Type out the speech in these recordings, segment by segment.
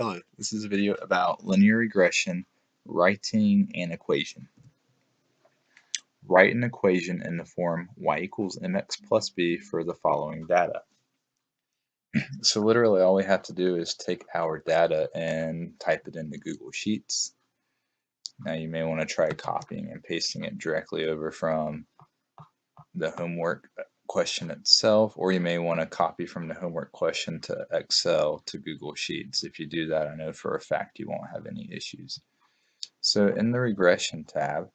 Hello, this is a video about linear regression, writing an equation. Write an equation in the form y equals mx plus b for the following data. so literally all we have to do is take our data and type it into Google Sheets. Now you may want to try copying and pasting it directly over from the homework question itself, or you may want to copy from the homework question to Excel to Google Sheets. If you do that, I know for a fact you won't have any issues. So in the regression tab,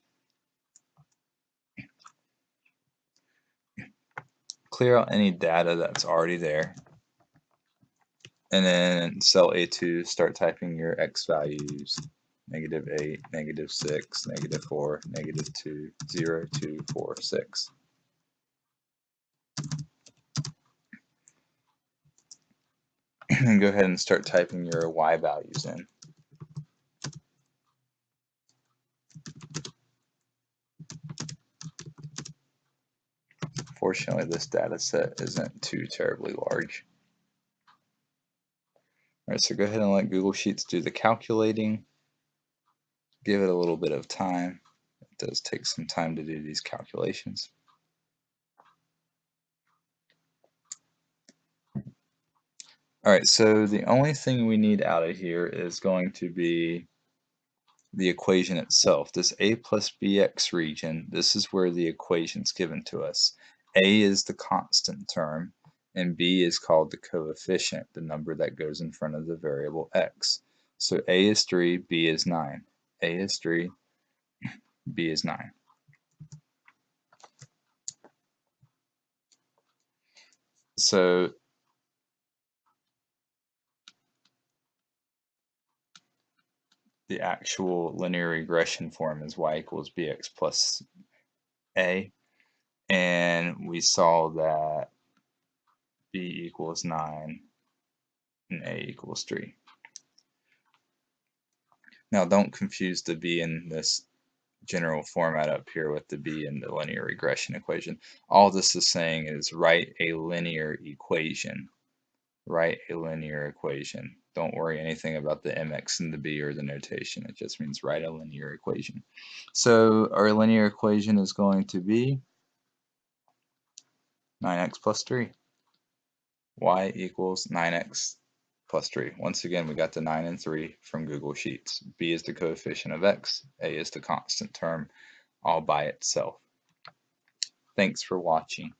clear out any data that's already there. And then cell A2, start typing your X values, negative 8, negative 6, negative 4, negative 2, 0, 2, 4, 6. And go ahead and start typing your y values in. Fortunately, this data set isn't too terribly large. All right, so go ahead and let Google Sheets do the calculating. Give it a little bit of time. It does take some time to do these calculations. All right, so the only thing we need out of here is going to be the equation itself. This a plus bx region, this is where the equation's given to us. a is the constant term, and b is called the coefficient, the number that goes in front of the variable x. So a is 3, b is 9. a is 3, b is 9. So the actual linear regression form is y equals bx plus a. And we saw that b equals 9 and a equals 3. Now don't confuse the b in this general format up here with the b in the linear regression equation. All this is saying is write a linear equation. Write a linear equation. Don't worry anything about the mx and the b or the notation. It just means write a linear equation. So our linear equation is going to be 9x plus 3. y equals 9x plus 3. Once again, we got the 9 and 3 from Google Sheets. b is the coefficient of x, a is the constant term all by itself. Thanks for watching.